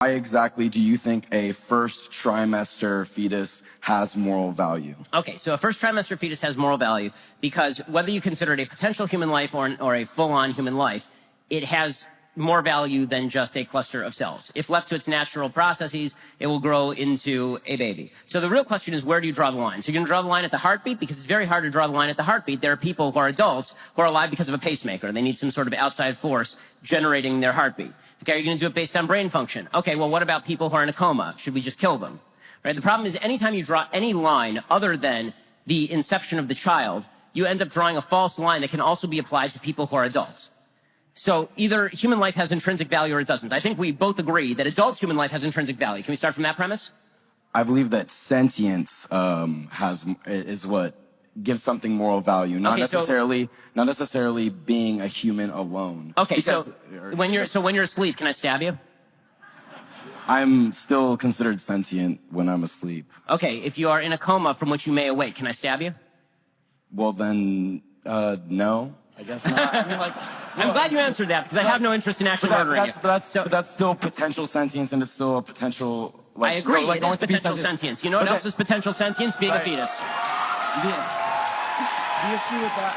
Why exactly do you think a first trimester fetus has moral value? Okay, so a first trimester fetus has moral value because whether you consider it a potential human life or, an, or a full-on human life, it has more value than just a cluster of cells. If left to its natural processes, it will grow into a baby. So the real question is where do you draw the line? So going to draw the line at the heartbeat because it's very hard to draw the line at the heartbeat. There are people who are adults who are alive because of a pacemaker. They need some sort of outside force generating their heartbeat. Okay, are you going to do it based on brain function? Okay, well what about people who are in a coma? Should we just kill them? Right? The problem is anytime you draw any line other than the inception of the child, you end up drawing a false line that can also be applied to people who are adults. So either human life has intrinsic value or it doesn't. I think we both agree that adult human life has intrinsic value. Can we start from that premise? I believe that sentience um, has is what gives something moral value, not Okay, so- necessarily not necessarily being a human alone. Okay, so Because- when you're so when you're asleep, can I stab you? I'm still considered sentient when I'm asleep. Okay, if you are in a coma from which you may awake, can I stab you? Well, then, uh, no, I guess not. I mean, like, I'm glad you answered that because I have no interest in actually murdering that's, you. but, that's, so but that's still potential sentience, and it's still a potential. Like, I agree. like, it is potential sentience. You know what Okay. else is potential sentience? Being Right. a fetus. The, the issue with that.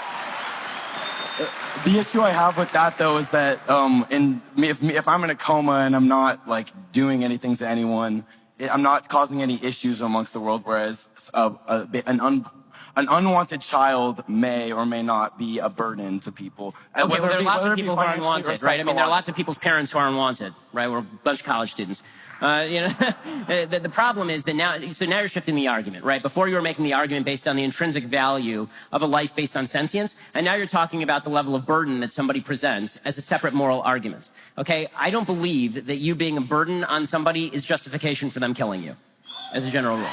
uh, The issue I have with that though is that um, in if if I'm in a coma and I'm not like doing anything to anyone, I'm not causing any issues amongst the world. Whereas a, a, an un, an unwanted child may or may not be a burden to people. Okay, well, there are be- lots of people who are unwanted, right? I mean, there are lots of people's parents who are unwanted, right? We're a bunch of college students. Uh, you know, the, the problem is that now, so now you're shifting the argument, right? Before you were making the argument based on the intrinsic value of a life based on sentience, and now you're talking about the level of burden that somebody presents as a separate moral argument. Okay, I don't believe that you being a burden on somebody is justification for them killing you, as a general rule.